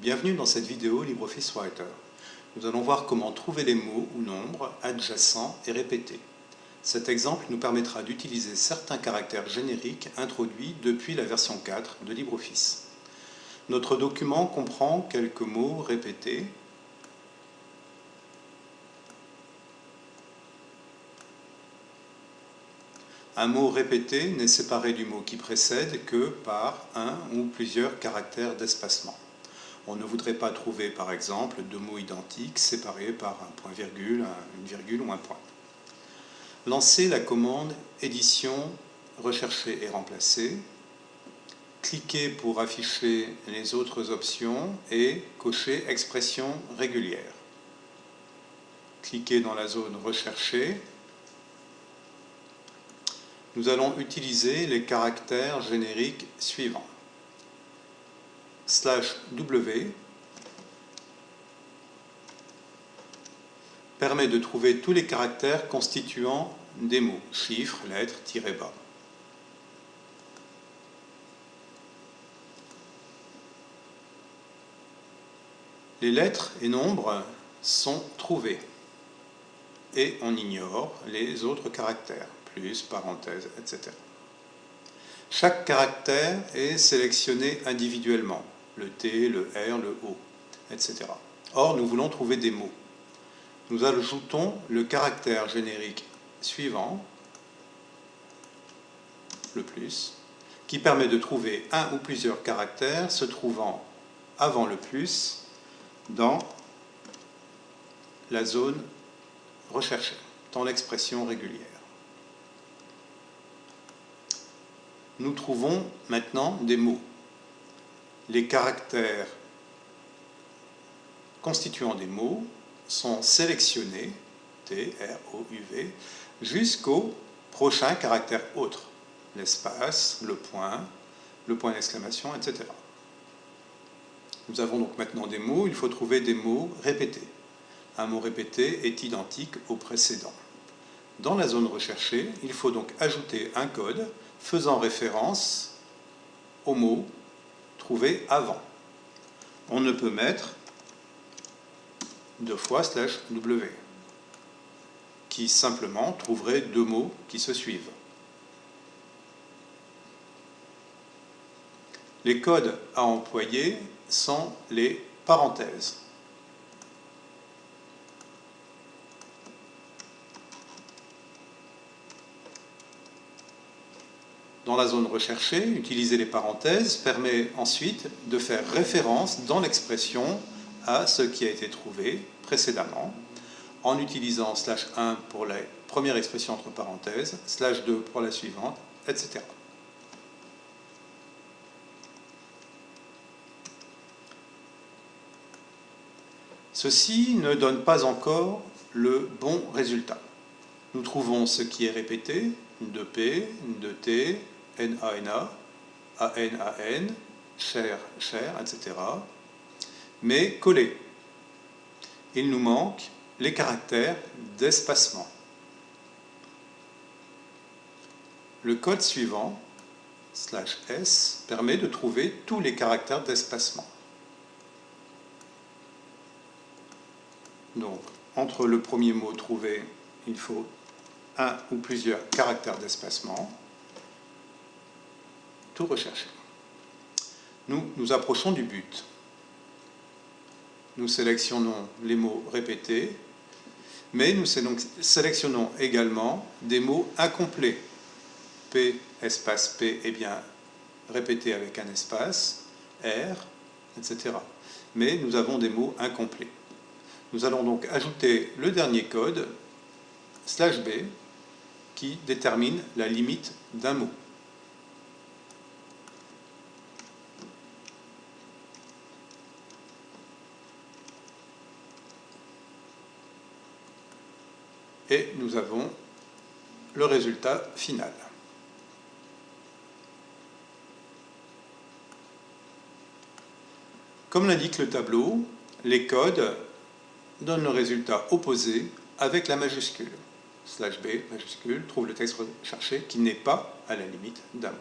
Bienvenue dans cette vidéo LibreOffice Writer. Nous allons voir comment trouver les mots ou nombres adjacents et répétés. Cet exemple nous permettra d'utiliser certains caractères génériques introduits depuis la version 4 de LibreOffice. Notre document comprend quelques mots répétés Un mot répété n'est séparé du mot qui précède que par un ou plusieurs caractères d'espacement. On ne voudrait pas trouver, par exemple, deux mots identiques séparés par un point-virgule, une virgule ou un point. Lancez la commande Édition, rechercher et remplacer. Cliquez pour afficher les autres options et cochez Expression régulière. Cliquez dans la zone Rechercher nous allons utiliser les caractères génériques suivants. Slash W permet de trouver tous les caractères constituant des mots, chiffres, lettres, tirés bas. Les lettres et nombres sont trouvés et on ignore les autres caractères plus, parenthèse, etc. Chaque caractère est sélectionné individuellement, le T, le R, le O, etc. Or, nous voulons trouver des mots. Nous ajoutons le caractère générique suivant, le plus, qui permet de trouver un ou plusieurs caractères se trouvant avant le plus dans la zone recherchée, dans l'expression régulière. nous trouvons maintenant des mots. Les caractères constituant des mots sont sélectionnés, T, R, O, U, V, jusqu'au prochain caractère autre, l'espace, le point, le point d'exclamation, etc. Nous avons donc maintenant des mots, il faut trouver des mots répétés. Un mot répété est identique au précédent. Dans la zone recherchée, il faut donc ajouter un code faisant référence au mot avant. On ne peut mettre deux fois slash W, qui simplement trouverait deux mots qui se suivent. Les codes à employer sont les parenthèses. Dans la zone recherchée, utiliser les parenthèses permet ensuite de faire référence dans l'expression à ce qui a été trouvé précédemment, en utilisant slash 1 pour la première expression entre parenthèses, slash 2 pour la suivante, etc. Ceci ne donne pas encore le bon résultat. Nous trouvons ce qui est répété, de P, de T, N-A-N-A, A-N-A-N, cher, cher, etc. Mais collé. Il nous manque les caractères d'espacement. Le code suivant, slash S, permet de trouver tous les caractères d'espacement. Donc, entre le premier mot trouvé, il faut un ou plusieurs caractères d'espacement rechercher. Nous nous approchons du but. Nous sélectionnons les mots répétés, mais nous sélectionnons également des mots incomplets. P, espace P est bien répété avec un espace, R, etc. Mais nous avons des mots incomplets. Nous allons donc ajouter le dernier code, slash B, qui détermine la limite d'un mot. Et nous avons le résultat final. Comme l'indique le tableau, les codes donnent le résultat opposé avec la majuscule. Slash B, majuscule, trouve le texte recherché qui n'est pas à la limite d'un mot.